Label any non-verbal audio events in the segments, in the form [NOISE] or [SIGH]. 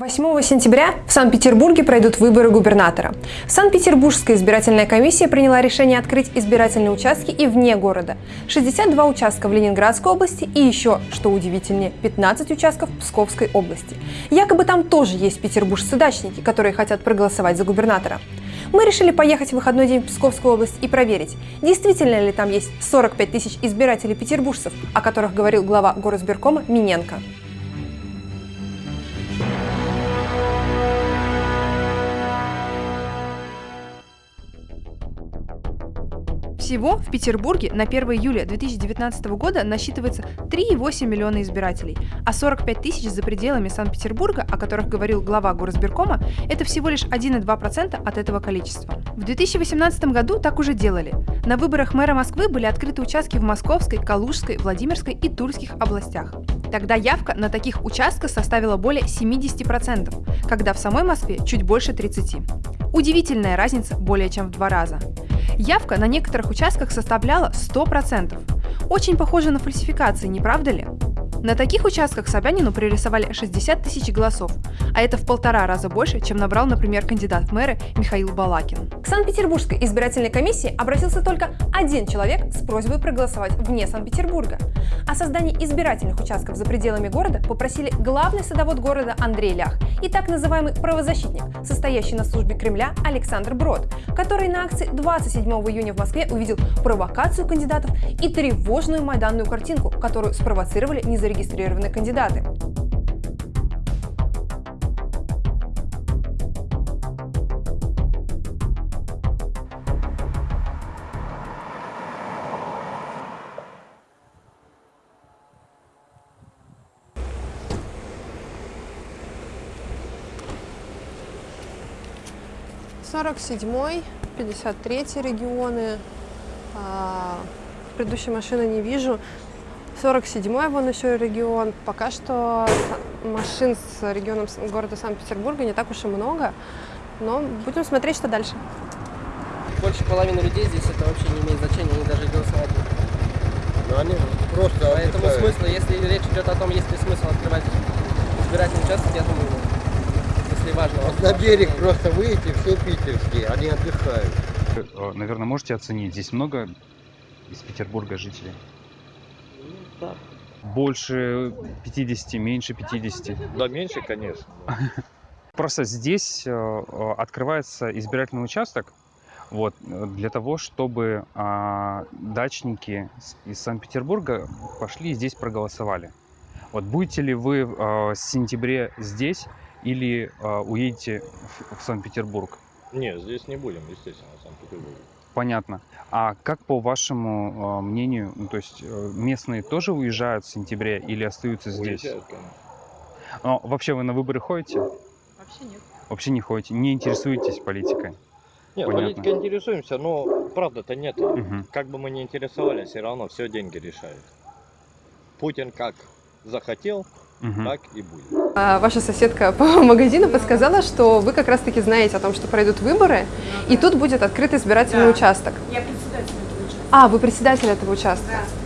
8 сентября в Санкт-Петербурге пройдут выборы губернатора. Санкт-Петербургская избирательная комиссия приняла решение открыть избирательные участки и вне города. 62 участка в Ленинградской области и еще, что удивительнее, 15 участков в Псковской области. Якобы там тоже есть петербуржцы-дачники, которые хотят проголосовать за губернатора. Мы решили поехать в выходной день в Псковскую область и проверить, действительно ли там есть 45 тысяч избирателей петербуржцев, о которых говорил глава горосберкома Миненко. Всего в Петербурге на 1 июля 2019 года насчитывается 3,8 миллиона избирателей, а 45 тысяч за пределами Санкт-Петербурга, о которых говорил глава горосберкома, это всего лишь 1,2% от этого количества. В 2018 году так уже делали. На выборах мэра Москвы были открыты участки в Московской, Калужской, Владимирской и Тульских областях. Тогда явка на таких участках составила более 70%, когда в самой Москве чуть больше 30%. Удивительная разница более чем в два раза. Явка на некоторых участках составляла 100%. Очень похоже на фальсификации, не правда ли? На таких участках Собянину пририсовали 60 тысяч голосов, а это в полтора раза больше, чем набрал, например, кандидат в мэры Михаил Балакин. К Санкт-Петербургской избирательной комиссии обратился только один человек с просьбой проголосовать вне Санкт-Петербурга. О создании избирательных участков за пределами города попросили главный садовод города Андрей Лях и так называемый правозащитник, состоящий на службе Кремля Александр Брод, который на акции 27 июня в Москве увидел провокацию кандидатов и тревожную майданную картинку, которую спровоцировали независимые зарегистрированы кандидаты. Сорок седьмой, пятьдесят третий регионы. А, предыдущей машины не вижу. 47-й вон еще регион. Пока что машин с регионом города Санкт-Петербурга не так уж и много, но будем смотреть, что дальше. Больше половины людей здесь это вообще не имеет значения, они даже голосовать Ну, они просто Поэтому отдыхают. смысла, если речь идет о том, есть ли смысл открывать избирательный участок, я думаю, если важно. Вот на берег просто выйти, все питерские, они отдыхают. Наверное, можете оценить, здесь много из Петербурга жителей? Больше 50, меньше 50? Да, меньше, конечно. Просто здесь э, э, открывается избирательный участок вот, для того, чтобы а, дачники из Санкт-Петербурга пошли и здесь проголосовали. Вот будете ли вы а, с сентября здесь или уедете в, в Санкт-Петербург? Нет, здесь не будем, естественно, в Санкт-Петербурге. Понятно. А как по вашему э, мнению, ну, то есть э, местные тоже уезжают в сентябре или остаются здесь? Уезжают, конечно. Но вообще вы на выборы ходите? Вообще нет. Вообще не ходите, не интересуетесь политикой? Нет, Понятно. политикой интересуемся, но правда-то нет. Угу. Как бы мы ни интересовались, все равно все деньги решают. Путин как захотел, угу. так и будет. А ваша соседка [LAUGHS] по магазину подсказала, что вы как раз-таки знаете о том, что пройдут выборы, и тут будет открыт избирательный участок. Я председатель этого участка. А, вы председатель этого участка? Да.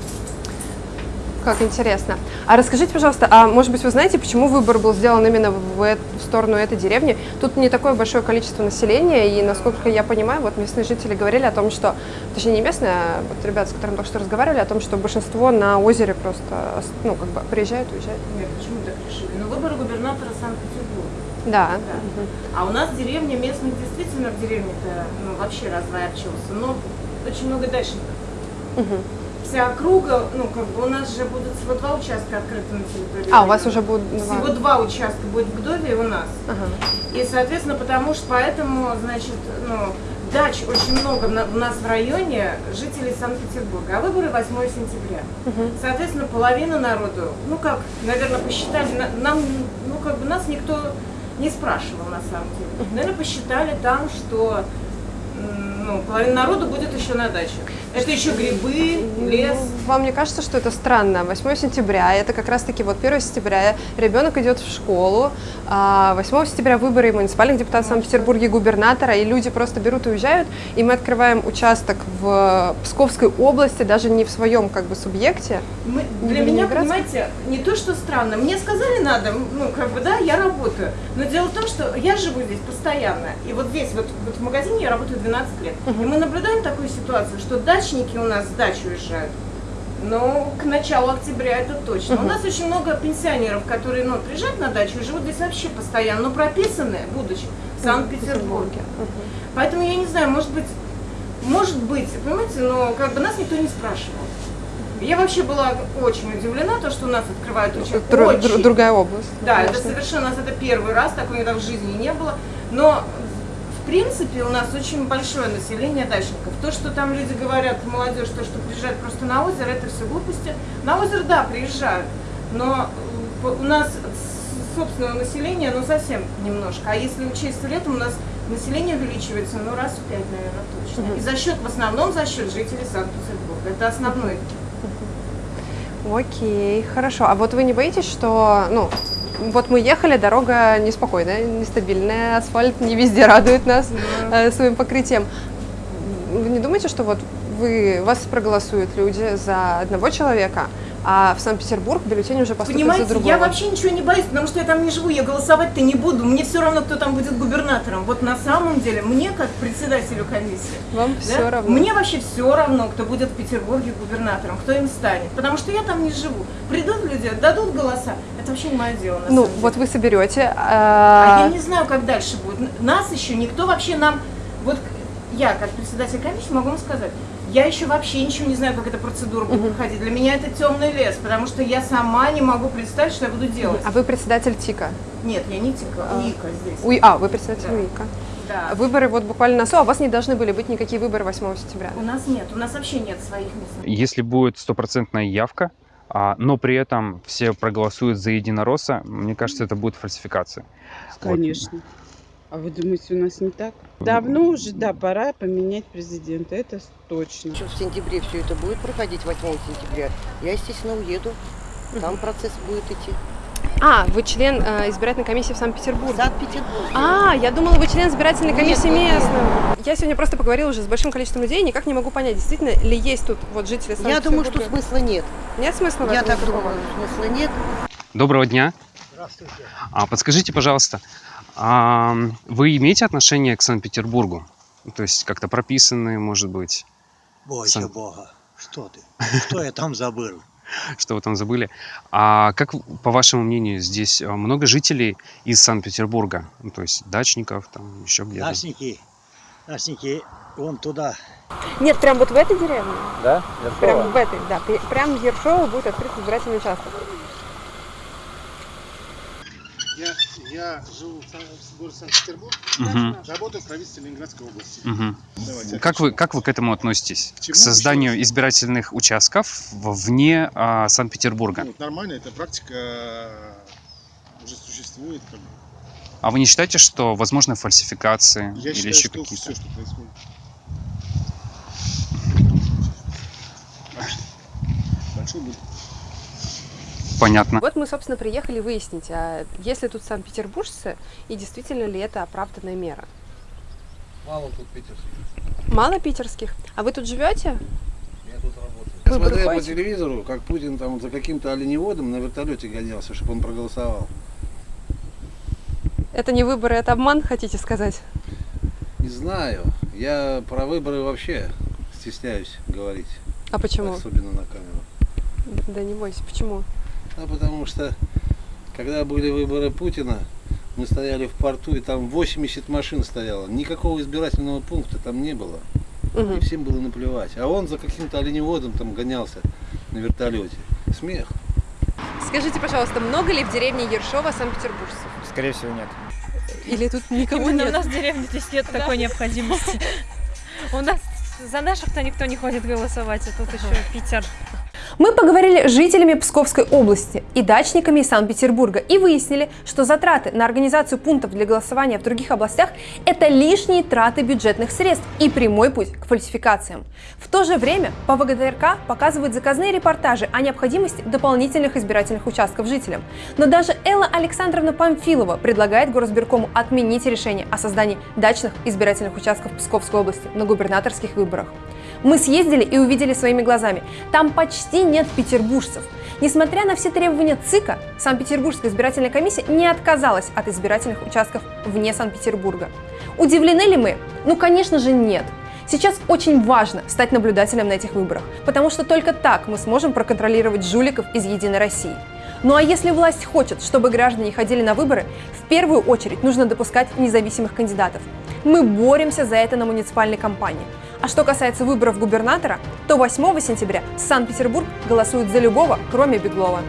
Как интересно. А расскажите, пожалуйста, а может быть вы знаете, почему выбор был сделан именно в, в сторону этой деревни? Тут не такое большое количество населения, и насколько я понимаю, вот местные жители говорили о том, что, точнее не местные, а вот ребята, с которыми только что разговаривали, о том, что большинство на озере просто, ну, как бы приезжают, уезжают. Нет, почему так решили? Ну, выборы губернатора Санкт-Петербурга. Да. да. Угу. А у нас деревня, местных действительно в деревне-то ну, вообще разворачивался, но очень много дачников. Угу вся округа, ну, как бы у нас же будут всего два участка открыты на территории. А, у вас уже будут два? Всего два участка будет в Гдове и у нас. Ага. И, соответственно, потому что поэтому, значит, ну, дач очень много у нас в районе жителей Санкт-Петербурга, а выборы 8 сентября. Угу. Соответственно, половина народу, ну как, наверное, посчитали, нам, ну как бы нас никто не спрашивал на самом деле. Наверное, посчитали там, что ну, половина народу будет еще на даче. Это еще грибы, лес. Вам не кажется, что это странно? 8 сентября, это как раз-таки вот 1 сентября, ребенок идет в школу, а 8 сентября выборы муниципальных депутатов Санкт-Петербурге, губернатора, и люди просто берут и уезжают, и мы открываем участок в Псковской области, даже не в своем как бы субъекте. Мы- для в меня, понимаете, не то, что странно. Мне сказали надо, ну, как бы, да, я работаю. Но дело в том, что я живу здесь постоянно. И вот здесь, вот, вот в магазине я работаю 12 лет. И мы наблюдаем такую ситуацию, что дачники у нас с дач уезжают. Но к началу октября это точно. У нас очень много пенсионеров, которые ну, приезжают на дачу и живут здесь вообще постоянно, но прописаны, будучи в Санкт-Петербурге. Поэтому я не знаю, может быть, может быть, понимаете, но как бы нас никто не спрашивал. Я вообще была очень удивлена, то, что у нас открывают очень, Дру- очень дру- другая область. да, это конечно. совершенно, у нас это первый раз, такого никогда в жизни не было. Но, в принципе, у нас очень большое население дачников. То, что там люди говорят, молодежь, то, что приезжают просто на озеро, это все глупости. На озеро, да, приезжают, но э, у нас собственного населения, ну, совсем немножко. А если учесть летом, у нас население увеличивается, ну, раз в пять, наверное, точно. И за счет, в основном за счет жителей Санкт-Петербурга. Это основной Окей, хорошо. А вот вы не боитесь, что, ну, вот мы ехали, дорога неспокойная, нестабильная, асфальт не везде радует нас э, своим покрытием. Вы не думаете, что вот вы, вас проголосуют люди за одного человека, а в Санкт-Петербург бюллетень уже поступит за Понимаете, другого? я вообще ничего не боюсь, потому что я там не живу, я голосовать-то не буду. Мне все равно, кто там будет губернатором. Вот на самом деле, мне как председателю комиссии, Вам да, все равно. мне вообще все равно, кто будет в Петербурге губернатором, кто им станет. Потому что я там не живу. Придут люди, дадут голоса. Это вообще не мое дело. Ну, вот вы соберете. А а, я не знаю, как дальше будет. Нас еще никто вообще нам... Вот я, как председатель комиссии, могу вам сказать, я еще вообще ничего не знаю, как эта процедура будет проходить. Для меня это темный лес, потому что я сама не могу представить, что я буду делать. А вы председатель ТИКа. Нет, я не Тика, А. Вика здесь. Уи- а, вы председатель Да. УИКа. Да. Выборы вот буквально на СО, а у вас не должны были быть никакие выборы 8 сентября. У нас нет, у нас вообще нет своих мест. Если будет стопроцентная явка, а, но при этом все проголосуют за единоросса, мне кажется, это будет фальсификация. Вот. А вы думаете, у нас не так? Давно уже, да, пора поменять президента, это точно. Что в сентябре все это будет проходить, 8 сентября, я, естественно, уеду. Там процесс будет идти. А, вы член э, избирательной комиссии в В Санкт-Петербурге. Санкт-Петербурге. А, я думала, вы член избирательной комиссии нет, нет. местной. Я сегодня просто поговорила уже с большим количеством людей, никак не могу понять, действительно ли есть тут вот жители Я думаю, что Санкт-Петербурга. смысла нет. Нет смысла Я так думаю, смысла нет. Доброго дня. Здравствуйте. А подскажите, пожалуйста, а, вы имеете отношение к Санкт-Петербургу? То есть как-то прописаны, может быть, Бойся Сан- Бога. Что ты? Что я там забыл? [LAUGHS] что вы там забыли. А как, по вашему мнению, здесь а, много жителей из Санкт-Петербурга? Ну, то есть дачников, там еще где-то? Дачники, дачники, вон туда. Нет, прям вот в этой деревне. Да? Прям в этой, да. Прям в Ершово будет открыт избирательный участок. Я, живу в городе Санкт-Петербург, Мгм, работаю в правительстве Ленинградской области. Давайте, Как вы, как вы к этому относитесь? К чему? К созданию избирательных участков вне а, Санкт-Петербурга? Ну, нормально, эта практика уже существует. Как бы. А вы не считаете, что возможны фальсификации Я или считаю, еще какие-то? все, что происходит. [LAUGHS] Большой будет. Понятно. Вот мы, собственно, приехали выяснить, а есть ли тут санкт-петербуржцы и действительно ли это оправданная мера. Мало тут питерских. Мало питерских. А вы тут живете? Я тут работаю. Выборы Смотрел по телевизору, как Путин там за каким-то оленеводом на вертолете гонялся, чтобы он проголосовал. Это не выборы, это обман, хотите сказать? Не знаю. Я про выборы вообще стесняюсь говорить. А почему? Особенно на камеру. Да не бойся, почему? А потому что, когда были выборы Путина, мы стояли в порту, и там 80 машин стояло. Никакого избирательного пункта там не было. Мгм. И всем было наплевать. А он за каким-то оленеводом там гонялся на вертолете. Смех. Скажите, пожалуйста, много ли в деревне Ершова санкт-петербуржцев? Скорее всего, нет. Или тут никого Именно нет? у нас в деревне здесь нет такой необходимости. [LAUGHS] У нас за наших-то никто не ходит голосовать, а тут еще Питер. Мы поговорили с жителями Псковской области и дачниками из Санкт-Петербурга и выяснили, что затраты на организацию пунктов для голосования в других областях – это лишние траты бюджетных средств и прямой путь к фальсификациям. В то же время по ВГТРК показывают заказные репортажи о необходимости дополнительных избирательных участков жителям. Но даже Элла Александровна Памфилова предлагает горосберкому отменить решение о создании дачных избирательных участков Псковской области на губернаторских выборах. Мы съездили и увидели своими глазами. Там почти нет петербуржцев. Несмотря на все требования ЦИКа, Санкт-Петербургская избирательная комиссия не отказалась от избирательных участков вне Санкт-Петербурга. Удивлены ли мы? Ну, конечно же, нет. Сейчас очень важно стать наблюдателем на этих выборах, потому что только так мы сможем проконтролировать жуликов из «Единой России». Ну а если власть хочет, чтобы граждане ходили на выборы, в первую очередь нужно допускать независимых кандидатов. Мы боремся за это на муниципальной кампании. А что касается выборов губернатора, то 8 сентября Санкт-Петербург голосует за любого, кроме Беглова.